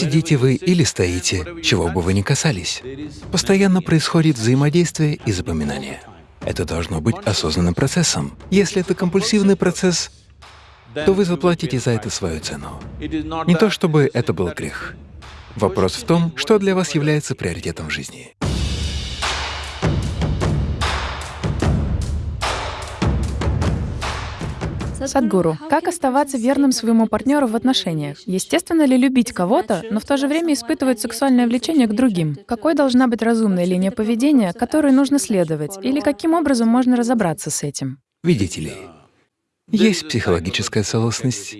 Сидите вы или стоите, чего бы вы ни касались. Постоянно происходит взаимодействие и запоминание. Это должно быть осознанным процессом. Если это компульсивный процесс, то вы заплатите за это свою цену. Не то чтобы это был грех. Вопрос в том, что для вас является приоритетом в жизни. Садгуру, как оставаться верным своему партнеру в отношениях? Естественно ли любить кого-то, но в то же время испытывать сексуальное влечение к другим? Какой должна быть разумная линия поведения, которой нужно следовать? Или каким образом можно разобраться с этим? Видите ли, есть психологическая целостность,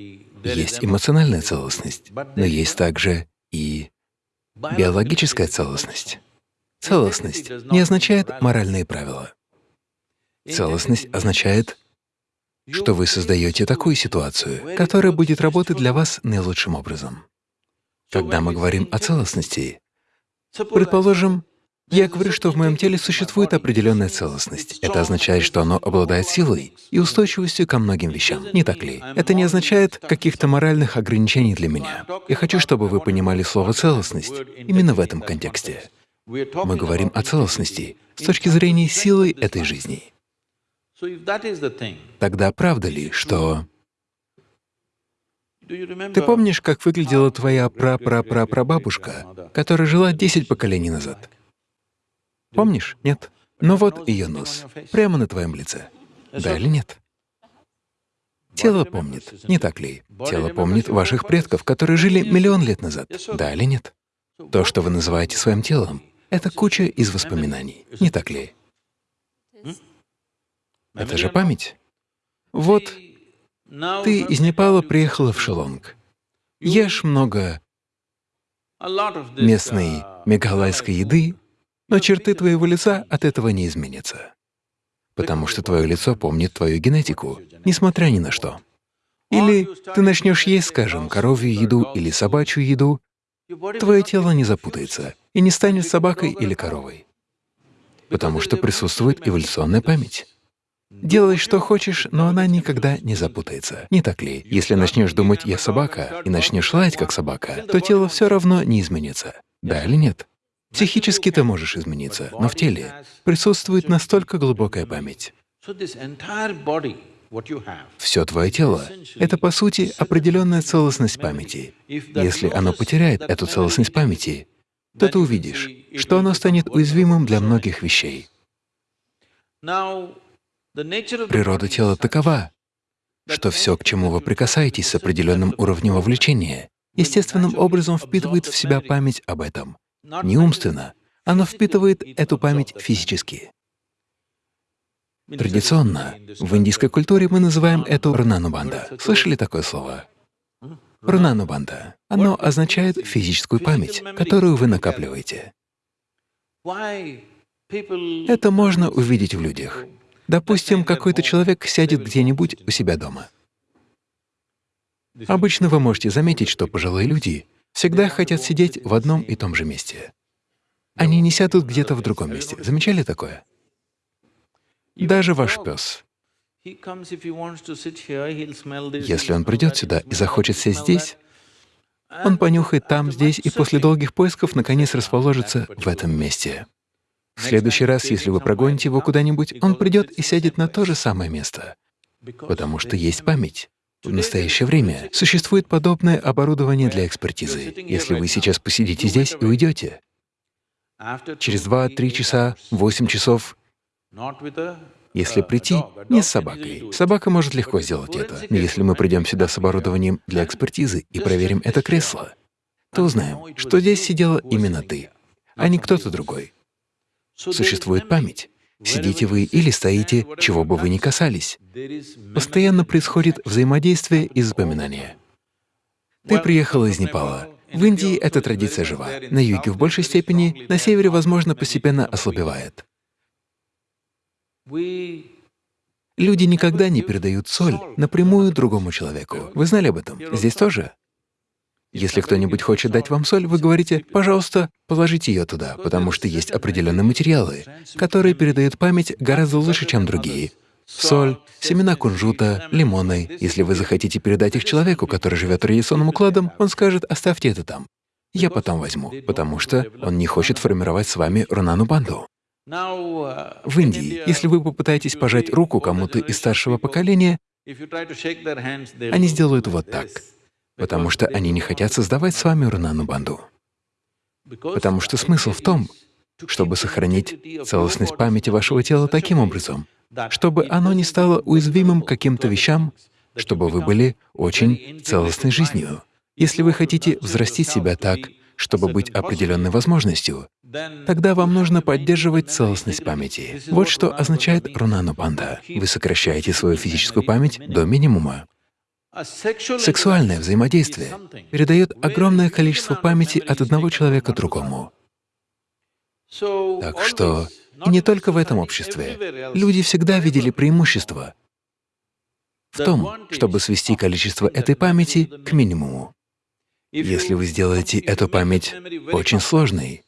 есть эмоциональная целостность, но есть также и биологическая целостность. Целостность не означает моральные правила. Целостность означает что вы создаете такую ситуацию, которая будет работать для вас наилучшим образом. Когда мы говорим о целостности, предположим, я говорю, что в моем теле существует определенная целостность. Это означает, что оно обладает силой и устойчивостью ко многим вещам, не так ли? Это не означает каких-то моральных ограничений для меня. Я хочу, чтобы вы понимали слово «целостность» именно в этом контексте. Мы говорим о целостности с точки зрения силы этой жизни. Тогда правда ли, что… Ты помнишь, как выглядела твоя прапрапрапрабабушка, которая жила 10 поколений назад? Помнишь? Нет? Но вот ее нос, прямо на твоем лице. Да или нет? Тело помнит, не так ли? Тело помнит ваших предков, которые жили миллион лет назад. Да или нет? То, что вы называете своим телом, — это куча из воспоминаний, не так ли? Это же память. Вот ты из Непала приехала в Шелонг. Ешь много местной мегалайской еды, но черты твоего лица от этого не изменятся, потому что твое лицо помнит твою генетику, несмотря ни на что. Или ты начнешь есть, скажем, коровью еду или собачью еду, твое тело не запутается и не станет собакой или коровой, потому что присутствует эволюционная память. Делай, что хочешь, но она никогда не запутается. Не так ли? Если начнешь думать «я собака» и начнешь лаять как собака, то тело все равно не изменится. Да или нет? Психически ты можешь измениться, но в теле присутствует настолько глубокая память. Все твое тело — это, по сути, определенная целостность памяти. Если оно потеряет эту целостность памяти, то ты увидишь, что оно станет уязвимым для многих вещей. Природа тела такова, что все, к чему вы прикасаетесь с определенным уровнем вовлечения, естественным образом впитывает в себя память об этом. Не умственно, оно впитывает эту память физически. Традиционно в индийской культуре мы называем это рнанубанда. Слышали такое слово? Рнанубанда. Оно означает физическую память, которую вы накапливаете. Это можно увидеть в людях. Допустим, какой-то человек сядет где-нибудь у себя дома. Обычно вы можете заметить, что пожилые люди всегда хотят сидеть в одном и том же месте. Они не сядут где-то в другом месте. Замечали такое? Даже ваш пес. Если он придет сюда и захочет сесть здесь, он понюхает там, здесь, и после долгих поисков наконец расположится в этом месте. В следующий раз, если вы прогоните его куда-нибудь, он придет и сядет на то же самое место, потому что есть память. В настоящее время существует подобное оборудование для экспертизы. Если вы сейчас посидите здесь и уйдете, через два-три часа, восемь часов, если прийти не с собакой, собака может легко сделать это. Но если мы придем сюда с оборудованием для экспертизы и проверим это кресло, то узнаем, что здесь сидела именно ты, а не кто-то другой. Существует память. Сидите вы или стоите, чего бы вы ни касались. Постоянно происходит взаимодействие и запоминание. Ты приехала из Непала. В Индии эта традиция жива. На юге в большей степени, на севере, возможно, постепенно ослабевает. Люди никогда не передают соль напрямую другому человеку. Вы знали об этом? Здесь тоже? Если кто-нибудь хочет дать вам соль, вы говорите, пожалуйста, положите ее туда, потому что есть определенные материалы, которые передают память гораздо лучше, чем другие. Соль, семена кунжута, лимоны. Если вы захотите передать их человеку, который живет традиционным укладом, он скажет, оставьте это там. я потом возьму, потому что он не хочет формировать с вами Рунанубанду. В Индии, если вы попытаетесь пожать руку кому-то из старшего поколения, они сделают вот так, потому что они не хотят создавать с вами Рунанубанду. Потому что смысл в том, чтобы сохранить целостность памяти вашего тела таким образом, чтобы оно не стало уязвимым каким-то вещам, чтобы вы были очень целостной жизнью. Если вы хотите взрастить себя так, чтобы быть определенной возможностью, тогда вам нужно поддерживать целостность памяти. Вот что означает рунанупанда. Вы сокращаете свою физическую память до минимума. Сексуальное взаимодействие передает огромное количество памяти от одного человека другому. Так что и не только в этом обществе. Люди всегда видели преимущество в том, чтобы свести количество этой памяти к минимуму. Если вы сделаете эту память очень сложной,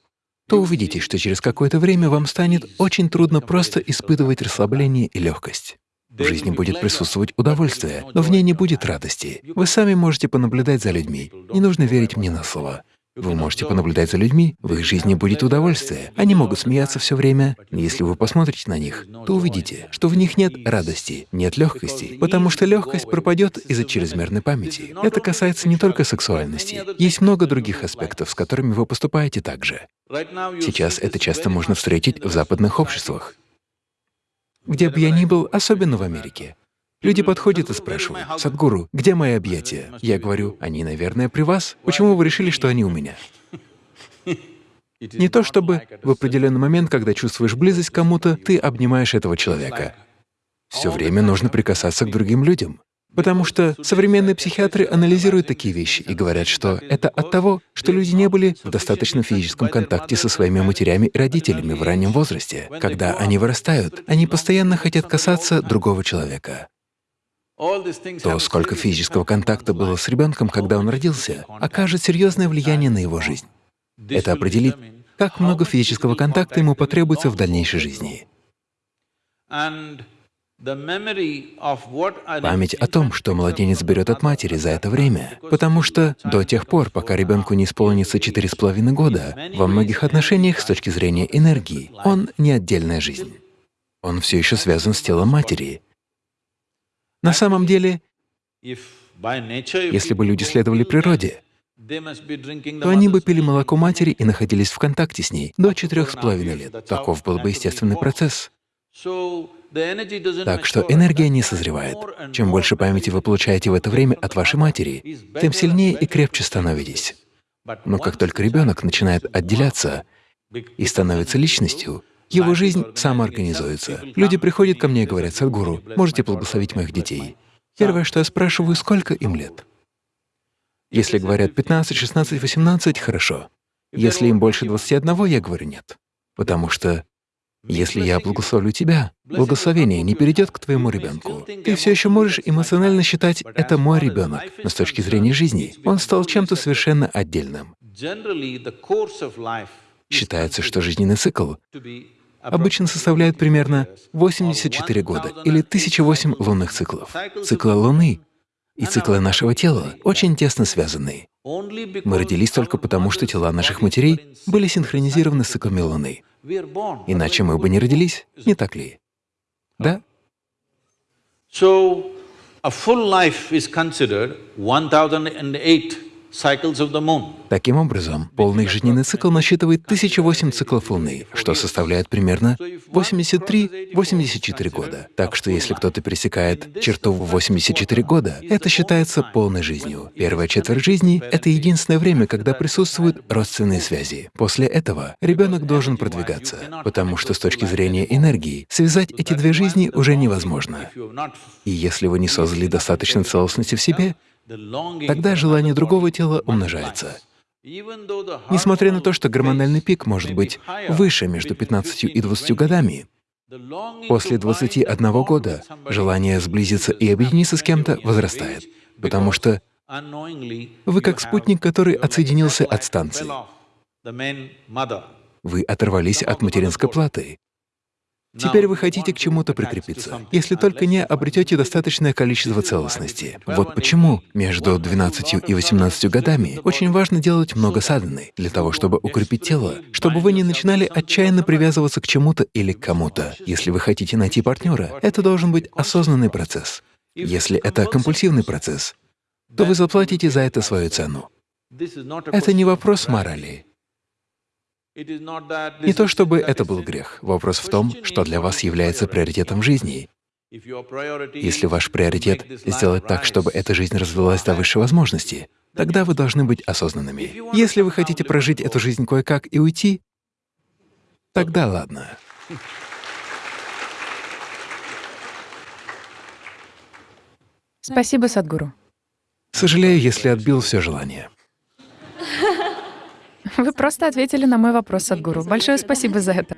то увидите, что через какое-то время вам станет очень трудно просто испытывать расслабление и легкость. В жизни будет присутствовать удовольствие, но в ней не будет радости. Вы сами можете понаблюдать за людьми. Не нужно верить мне на слово. Вы можете понаблюдать за людьми, в их жизни будет удовольствие. Они могут смеяться все время, но если вы посмотрите на них, то увидите, что в них нет радости, нет легкости, потому что легкость пропадет из-за чрезмерной памяти. Это касается не только сексуальности. Есть много других аспектов, с которыми вы поступаете так же. Сейчас это часто можно встретить в западных обществах. Где бы я ни был, особенно в Америке, Люди подходят и спрашивают, «Садгуру, где мои объятия?» Я говорю, «Они, наверное, при вас. Почему вы решили, что они у меня?» Не то чтобы в определенный момент, когда чувствуешь близость к кому-то, ты обнимаешь этого человека. Все время нужно прикасаться к другим людям. Потому что современные психиатры анализируют такие вещи и говорят, что это от того, что люди не были в достаточном физическом контакте со своими матерями и родителями в раннем возрасте. Когда они вырастают, они постоянно хотят касаться другого человека то, сколько физического контакта было с ребенком, когда он родился, окажет серьезное влияние на его жизнь. Это определит, как много физического контакта ему потребуется в дальнейшей жизни. Память о том, что младенец берет от матери за это время, потому что до тех пор, пока ребенку не исполнится четыре с половиной года, во многих отношениях с точки зрения энергии, он не отдельная жизнь. Он все еще связан с телом матери, на самом деле, если бы люди следовали природе, то они бы пили молоко матери и находились в контакте с ней до четырех с половиной лет. Таков был бы естественный процесс. Так что энергия не созревает. Чем больше памяти вы получаете в это время от вашей матери, тем сильнее и крепче становитесь. Но как только ребенок начинает отделяться и становится личностью, его жизнь самоорганизуется. Люди приходят ко мне и говорят, «Садгуру, можете благословить моих детей?» Первое, что я спрашиваю, сколько им лет? Если говорят 15, 16, 18 — хорошо. Если им больше 21, я говорю нет. Потому что если я благословлю тебя, благословение не перейдет к твоему ребенку. Ты все еще можешь эмоционально считать «это мой ребенок», но с точки зрения жизни он стал чем-то совершенно отдельным. Считается, что жизненный цикл обычно составляет примерно 84 года или 1008 лунных циклов. Циклы Луны и циклы нашего тела очень тесно связаны. Мы родились только потому, что тела наших матерей были синхронизированы с циклами Луны. Иначе мы бы не родились, не так ли? Да? So, a full life is considered 1008 Таким образом, полный жизненный цикл насчитывает 1008 циклов Луны, что составляет примерно 83-84 года. Так что если кто-то пересекает черту в 84 года, это считается полной жизнью. Первая четверть жизни — это единственное время, когда присутствуют родственные связи. После этого ребенок должен продвигаться, потому что с точки зрения энергии связать эти две жизни уже невозможно. И если вы не создали достаточно целостности в себе, тогда желание другого тела умножается. Несмотря на то, что гормональный пик может быть выше между 15 и 20 годами, после 21 года желание сблизиться и объединиться с кем-то возрастает, потому что вы как спутник, который отсоединился от станции. Вы оторвались от материнской платы. Теперь вы хотите к чему-то прикрепиться, если только не обретете достаточное количество целостности. Вот почему между 12 и 18 годами очень важно делать много садханы, для того, чтобы укрепить тело, чтобы вы не начинали отчаянно привязываться к чему-то или к кому-то. Если вы хотите найти партнера, это должен быть осознанный процесс. Если это компульсивный процесс, то вы заплатите за это свою цену. Это не вопрос морали. Не то чтобы это был грех. Вопрос в том, что для вас является приоритетом жизни. Если ваш приоритет — сделать так, чтобы эта жизнь развилась до высшей возможности, тогда вы должны быть осознанными. Если вы хотите прожить эту жизнь кое-как и уйти, тогда ладно. Спасибо, Садгуру. Сожалею, если отбил все желание. Вы просто ответили на мой вопрос, Садгуру. Большое спасибо за это.